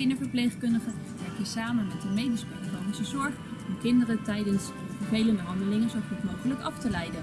Kinderverpleegkundigen werk je samen met de medisch pedagogische zorg om kinderen tijdens vervelende handelingen zo goed mogelijk af te leiden.